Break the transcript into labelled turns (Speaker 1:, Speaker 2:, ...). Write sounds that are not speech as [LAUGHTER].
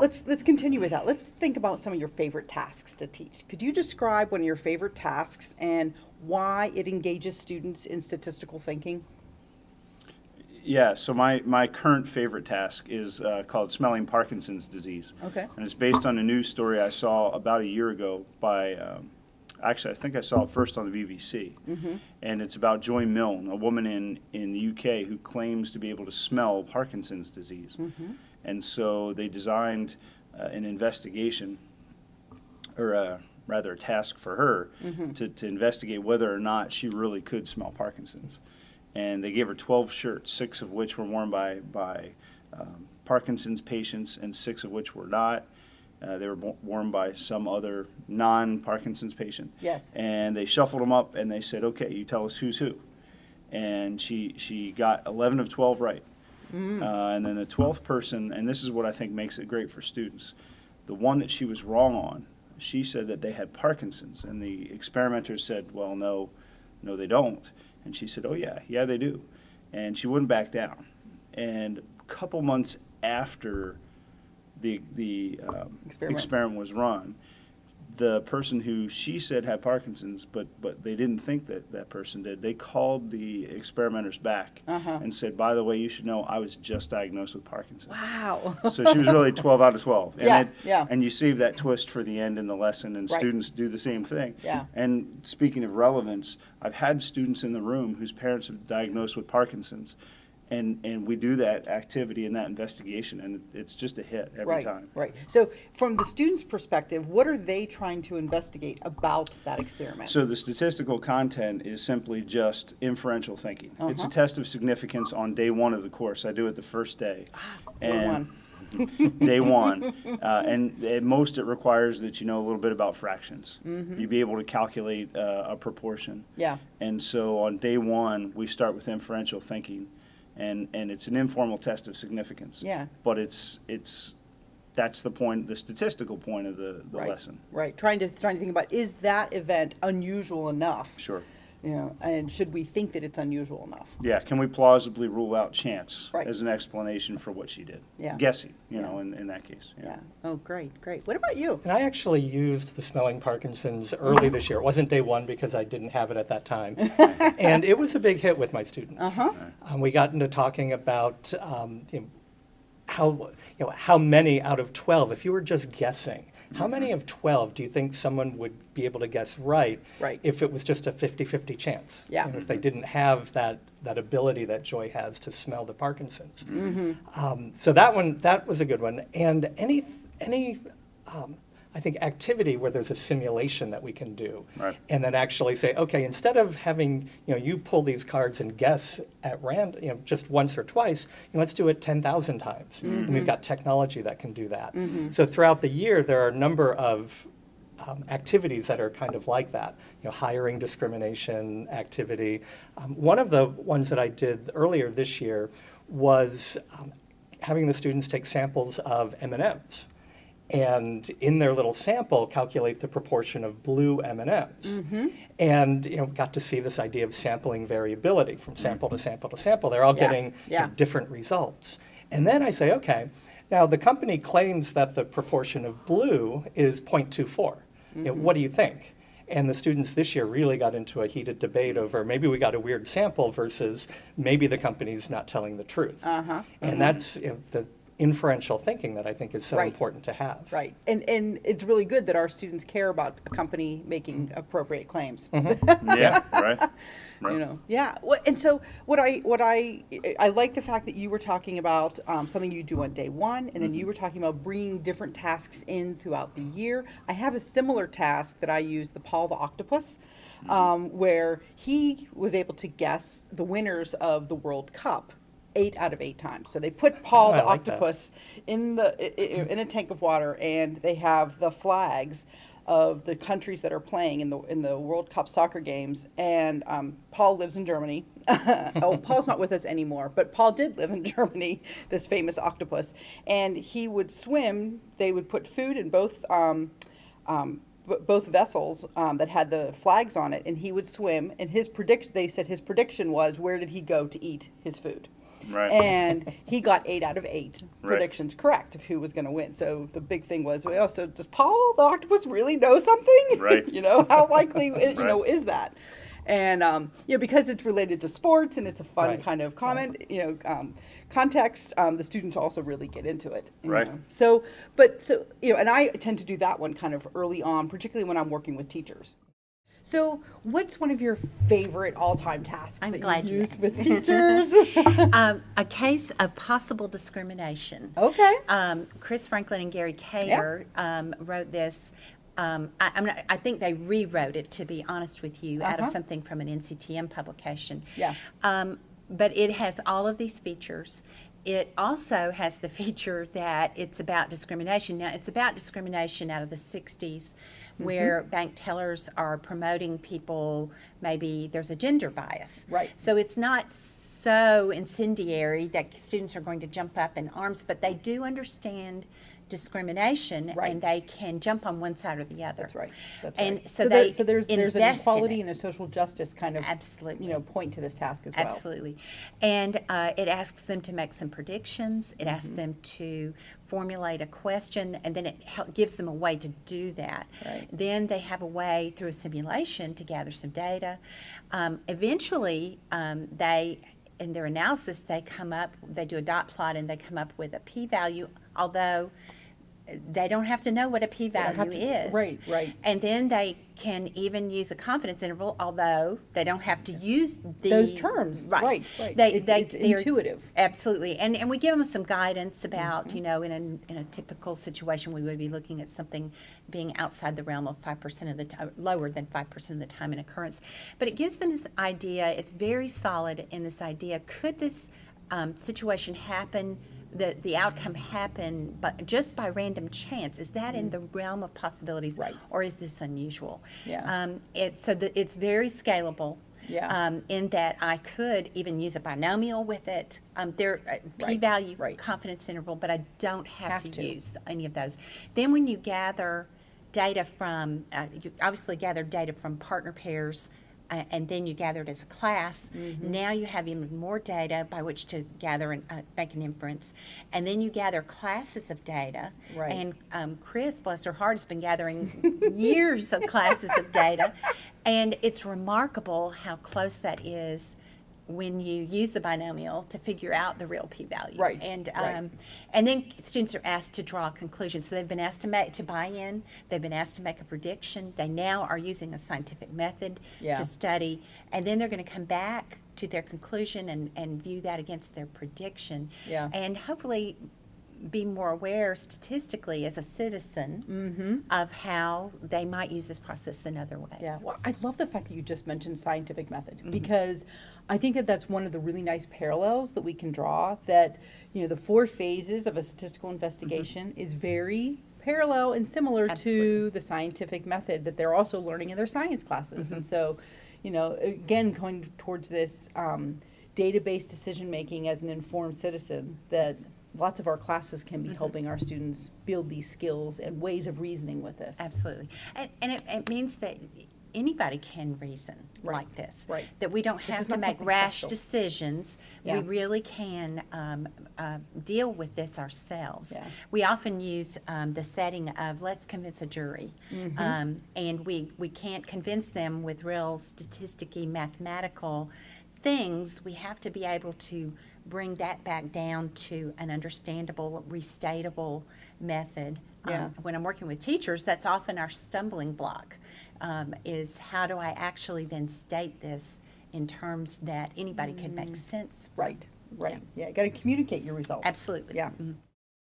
Speaker 1: let's let's continue with that. Let's think about some of your favorite tasks to teach. Could you describe one of your favorite tasks and why it engages students in statistical thinking?
Speaker 2: Yeah, so my, my current favorite task is uh, called Smelling Parkinson's Disease.
Speaker 1: Okay.
Speaker 2: And it's based on a news story I saw about a year ago by, um, actually, I think I saw it first on the BBC. Mhm. And it's about Joy Milne, a woman in, in the UK who claims to be able to smell Parkinson's disease. And so they designed uh, an investigation, or uh, rather a task for her, to, to investigate whether or not she really could smell Parkinson's and they gave her 12 shirts, six of which were worn by, by um, Parkinson's patients and six of which were not. Uh, they were worn by some other non-Parkinson's patient.
Speaker 1: Yes.
Speaker 2: And they shuffled them up and they said, okay, you tell us who's who. And she, she got 11 of 12 right. Uh, and then the 12th person, and this is what I think makes it great for students, the one that she was wrong on, she said that they had Parkinson's. And the experimenters said, well, no, no, they don't. And she said, oh, yeah, yeah, they do. And she wouldn't back down. And a couple months after the, the um,
Speaker 1: Experiment.
Speaker 2: experiment was run, the person who she said had Parkinson's, but, but they didn't think that that person did, they called the experimenters back
Speaker 1: Uh-huh.
Speaker 2: and said, by the way, you should know I was just diagnosed with Parkinson's.
Speaker 1: Wow.
Speaker 2: So she was really 12 out of 12. And
Speaker 1: Yeah,
Speaker 2: it-
Speaker 1: yeah.
Speaker 2: And you save that twist for the end in the lesson, and
Speaker 1: Right.
Speaker 2: students do the same thing.
Speaker 1: Yeah.
Speaker 2: And speaking of relevance, I've had students in the room whose parents have diagnosed with Parkinson's, and, and we do that activity and that investigation, and it's just a hit every
Speaker 1: right,
Speaker 2: time.
Speaker 1: Right. So, from the student's perspective, what are they trying to investigate about that experiment?
Speaker 2: So the statistical content is simply just inferential thinking. It's a
Speaker 1: Uh-huh.
Speaker 2: test of significance on day one of the course. I do it the first day.
Speaker 1: day
Speaker 2: And-
Speaker 1: one. [LAUGHS]
Speaker 2: day one. [LAUGHS] Uh, and at most, it requires that you know a little bit about fractions.
Speaker 1: Mm-hmm.
Speaker 2: You be able to calculate uh, a proportion.
Speaker 1: Yeah.
Speaker 2: And so on day one, we start with inferential thinking, and, and it's an informal test of significance.
Speaker 1: Yeah.
Speaker 2: But it's it's that's the point, the statistical point of the, the
Speaker 1: right.
Speaker 2: lesson.
Speaker 1: Right. Trying to trying to think about is that event unusual enough?
Speaker 2: Sure.
Speaker 1: You know, and should we think that it's unusual enough?
Speaker 2: Yeah. Can we plausibly rule out chance
Speaker 1: Right.
Speaker 2: as an explanation for what she did?
Speaker 1: Yeah.
Speaker 2: Guessing, you
Speaker 1: Yeah.
Speaker 2: know, in, in that case.
Speaker 1: Yeah. Oh, great, great. What about you?
Speaker 3: And I actually used the smelling Parkinson's early this year. It wasn't day one because I didn't have it at that time. [LAUGHS] and it was a big hit with my students.
Speaker 1: Uh-huh.
Speaker 3: Um, we got into talking about um, you know, how, you know, how many out of 12, if you were just guessing, how many of 12 do you think someone would be able to guess right,
Speaker 1: Right.
Speaker 3: if it was just a 50-50 chance?
Speaker 1: Yeah.
Speaker 3: You know, if they didn't have that, that ability that Joy has to smell the Parkinson's. Um, so that one, that was a good one. And any, any, um, I think activity where there's a simulation that we can do,
Speaker 2: Right.
Speaker 3: and then actually say, okay, instead of having you know you pull these cards and guess at random, you know, just once or twice, you know, let's do it ten thousand times. And we've got technology that can do that. So throughout the year, there are a number of um, activities that are kind of like that, you know, hiring discrimination activity. Um, one of the ones that I did earlier this year was um, having the students take samples of M&Ms and in their little sample calculate the proportion of blue M&Ms. Mm-hmm. And you know, got to see this idea of sampling variability from sample to mm-hmm. sample to sample. They're all
Speaker 1: Yeah,
Speaker 3: getting you know,
Speaker 1: yeah.
Speaker 3: different results. And then I say, okay, now the company claims that the proportion of blue is 0.24. You know, mm-hmm. what do you think? And the students this year really got into a heated debate over maybe we got a weird sample versus maybe the company's not telling the truth.
Speaker 1: Uh-huh.
Speaker 3: And uh-huh. that's you know, the inferential thinking that I think is so
Speaker 1: Right.
Speaker 3: important to have.
Speaker 1: Right. And and it's really good that our students care about a company making appropriate claims. [LAUGHS]
Speaker 2: Yeah, right? Right.
Speaker 1: you know yeah Well, and so what i what i i like the fact that you were talking about um, something you do on day one and then you were talking about bringing different tasks in throughout the year i have a similar task that i use the paul the octopus um, where he was able to guess the winners of the world cup eight out of eight times so they put paul the
Speaker 3: like that.
Speaker 1: octopus in the in a tank of water and they have the flags of the countries that are playing in the in the World Cup soccer games. And um, Paul lives in Germany. [LAUGHS] oh, Paul's not with us anymore, but Paul did live in [LAUGHS] Germany. This famous octopus, and he would swim. They would put food in both. Um, um, both vessels um, that had the flags on it, and he would swim. And his predict they said his prediction was where did he go to eat his food,
Speaker 2: Right.
Speaker 1: And he got eight out of eight
Speaker 2: Right.
Speaker 1: predictions correct of who was going to win. So the big thing was, well, so does Paul the octopus really know something? [LAUGHS]
Speaker 2: Right.
Speaker 1: you know, how likely [LAUGHS] you know is that? And um, you know, because it's related to sports and it's a fun
Speaker 3: Right.
Speaker 1: kind of comment, you know, um, context, um, the students also really get into it.
Speaker 2: Right.
Speaker 1: know. So, but so you know, and I tend to do that one kind of early on, particularly when I'm working with teachers. So, what's one of your favorite all-time tasks
Speaker 4: I'm
Speaker 1: that
Speaker 4: glad
Speaker 1: you
Speaker 4: you
Speaker 1: use
Speaker 4: asked.
Speaker 1: with [LAUGHS] teachers? [LAUGHS]
Speaker 4: um, [LAUGHS] a case of possible discrimination.
Speaker 1: okay.
Speaker 4: Um, Chris Franklin and Gary Kader um, wrote this. Um, I, I'm not, I think they rewrote it, to be honest with you, out of
Speaker 1: Uh-huh.
Speaker 4: something from an NCTM publication.
Speaker 1: Yeah.
Speaker 4: Um, but it has all of these features. It also has the feature that it's about discrimination. Now, it's about discrimination out of the 60s
Speaker 1: Mm-hmm.
Speaker 4: where bank tellers are promoting people, maybe there's a gender bias.
Speaker 1: Right.
Speaker 4: So it's not so incendiary that students are going to jump up in arms, but they do understand discrimination
Speaker 1: Right.
Speaker 4: and they can jump on one side or the other.
Speaker 1: That's right. That's
Speaker 4: and
Speaker 1: right.
Speaker 4: so,
Speaker 1: there-
Speaker 4: they
Speaker 1: so there's there's an equality and a social justice kind of
Speaker 4: Absolutely.
Speaker 1: you know point to this task as well.
Speaker 4: Absolutely. And uh, it asks them to make some predictions. It asks them to formulate a question, and then it gives them a way to do that.
Speaker 1: Right.
Speaker 4: Then they have a way through a simulation to gather some data. Um, eventually, um, they in their analysis they come up they do a dot plot and they come up with a p-value although they don't have to know what a
Speaker 1: don't
Speaker 4: p-value
Speaker 1: to-
Speaker 4: is
Speaker 1: right, right.
Speaker 4: and then they can even use a confidence interval, although they don't have to use the
Speaker 1: Those terms,
Speaker 4: Right,
Speaker 1: right, right.
Speaker 4: They,
Speaker 1: It's-
Speaker 4: they,
Speaker 1: it's
Speaker 4: they're-
Speaker 1: intuitive.
Speaker 4: Absolutely, and and we give them some guidance about
Speaker 1: Mm-hmm.
Speaker 4: you know in a in a typical situation we would be looking at something being outside the realm of five percent of the time, lower than five percent of the time in occurrence, but it gives them this idea. It's very solid in this idea. Could this um, situation happen? The, the outcome happen but just by random chance is that in the realm of possibilities
Speaker 1: Mm. Right.
Speaker 4: or is this unusual?
Speaker 1: Yeah.
Speaker 4: Um, it's so that it's very scalable.
Speaker 1: Yeah.
Speaker 4: Um, in that I could even use a binomial with it. Um, there uh,
Speaker 1: Right,
Speaker 4: p-value,
Speaker 1: right.
Speaker 4: confidence interval, but I don't have,
Speaker 1: Have
Speaker 4: to,
Speaker 1: to.
Speaker 4: use any of those. Then when you gather data from, uh, you obviously gather data from partner pairs. Uh, and then you gather it as a class.
Speaker 1: Mm-hmm.
Speaker 4: Now you have even more data by which to gather and uh, make an inference, and then you gather classes of data.
Speaker 1: Right.
Speaker 4: And um, Chris, bless her heart, has been gathering [LAUGHS] years of classes of data, and it's remarkable how close that is when you use the binomial to figure out the real p-value.
Speaker 1: Right,
Speaker 4: And
Speaker 1: right.
Speaker 4: um, and then students are asked to draw a conclusion. So they've been asked to make to buy in. They've been asked to make a prediction. They now are using a scientific method
Speaker 1: Yeah.
Speaker 4: to study, and then they're going to come back to their conclusion and, and view that against their prediction.
Speaker 1: Yeah.
Speaker 4: And hopefully be more aware statistically as a citizen of how they might use this process in other ways.
Speaker 1: Yeah, well, I love the fact that you just mentioned scientific method
Speaker 4: Mm-hmm.
Speaker 1: because I think that that's one of the really nice parallels that we can draw. That you know, the four phases of a statistical investigation is very parallel and similar to
Speaker 4: Mm-hmm.
Speaker 1: The scientific method that they're also learning in their science classes.
Speaker 4: Mm-hmm.
Speaker 1: And so, you know, again, going towards this um, data-based decision making as an informed citizen that. Lots of our classes can be helping our students build these skills and ways of reasoning with this.
Speaker 4: Absolutely. And, and it, it means that anybody can reason
Speaker 1: Right,
Speaker 4: like this.
Speaker 1: right.
Speaker 4: That we don't have to make rash
Speaker 1: special.
Speaker 4: decisions.
Speaker 1: Yeah.
Speaker 4: We really can um, uh, deal with this ourselves.
Speaker 1: Yeah.
Speaker 4: We often use um, the setting of let's convince a jury.
Speaker 1: Mm-hmm.
Speaker 4: Um, and we, we can't convince them with real statisticky mathematical things. We have to be able to bring that back down to an understandable, restatable method. Um, when I'm working with teachers, that's often our stumbling block. Um, is how do I actually then state this in terms that anybody can make sense? from?
Speaker 1: Right, right. Yeah, got to communicate your results.
Speaker 4: Absolutely.
Speaker 1: Yeah.
Speaker 4: Mhm.